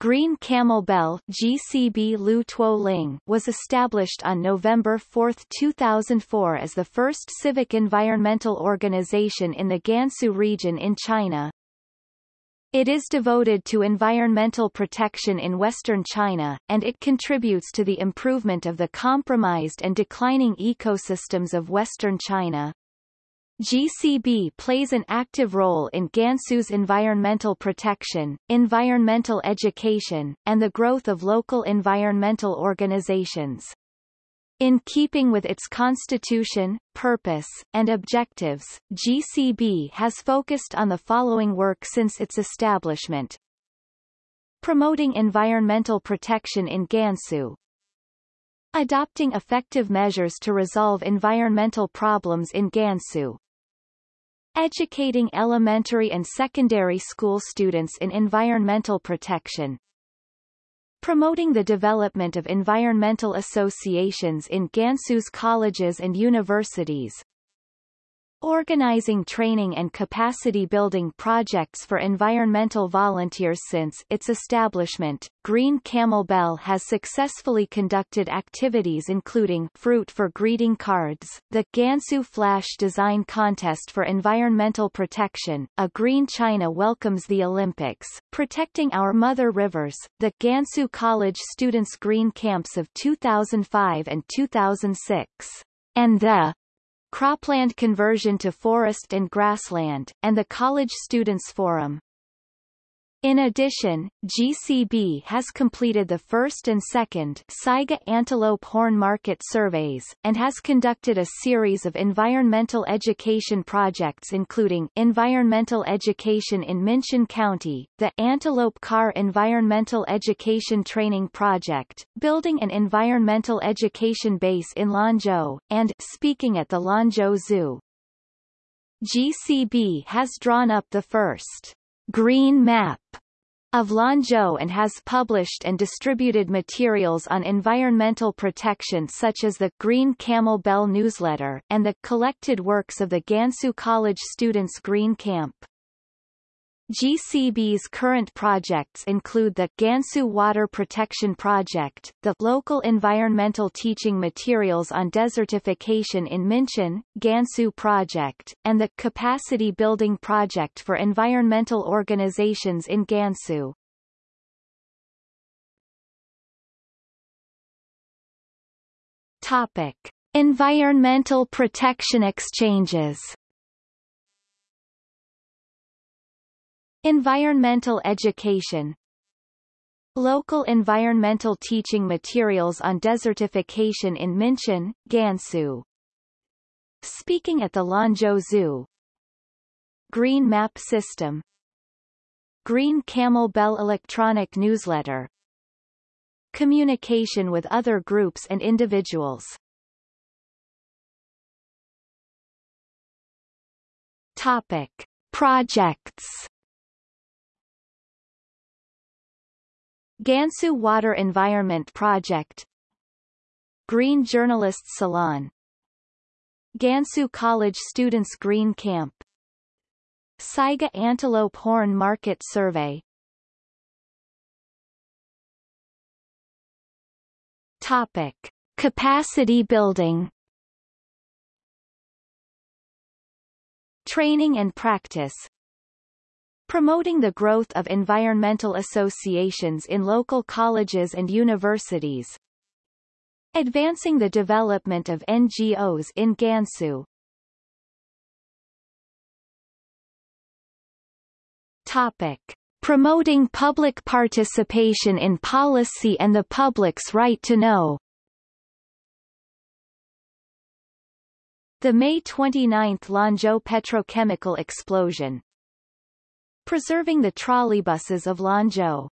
Green Camel Bell GCB Lu Tuo Ling was established on November 4, 2004 as the first civic environmental organization in the Gansu region in China. It is devoted to environmental protection in western China, and it contributes to the improvement of the compromised and declining ecosystems of western China. GCB plays an active role in Gansu's environmental protection, environmental education, and the growth of local environmental organizations. In keeping with its constitution, purpose, and objectives, GCB has focused on the following work since its establishment. Promoting environmental protection in Gansu, Adopting effective measures to resolve environmental problems in Gansu. Educating elementary and secondary school students in environmental protection. Promoting the development of environmental associations in Gansu's colleges and universities. Organizing training and capacity building projects for environmental volunteers Since its establishment, Green Camel Bell has successfully conducted activities including Fruit for Greeting Cards, the Gansu Flash Design Contest for Environmental Protection, A Green China Welcomes the Olympics, Protecting Our Mother Rivers, the Gansu College Students Green Camps of 2005 and 2006, and the cropland conversion to forest and grassland, and the College Students Forum. In addition, GCB has completed the first and second Saiga Antelope Horn Market surveys, and has conducted a series of environmental education projects including environmental education in Minqin County, the Antelope Car Environmental Education Training Project, building an environmental education base in Lanzhou, and speaking at the Lanzhou Zoo. GCB has drawn up the first Green Map of Lanzhou and has published and distributed materials on environmental protection such as the Green Camel Bell newsletter and the collected works of the Gansu College Students Green Camp. GCB's current projects include the Gansu Water Protection Project, the Local Environmental Teaching Materials on Desertification in Minqin, Gansu Project, and the Capacity Building Project for Environmental Organizations in Gansu. Topic. Environmental Protection Exchanges Environmental education. Local environmental teaching materials on desertification in Minqin, Gansu. Speaking at the Lanzhou Zoo. Green Map System. Green Camel Bell Electronic Newsletter. Communication with other groups and individuals. Topic. Projects Gansu Water Environment Project. Green Journalists Salon. Gansu College Students Green Camp. Saiga Antelope Horn Market Survey. Topic. Capacity building. Training and practice promoting the growth of environmental associations in local colleges and universities, advancing the development of NGOs in Gansu. Topic. Promoting public participation in policy and the public's right to know The May 29 Lanzhou petrochemical explosion, preserving the trolleybuses of Lanzhou.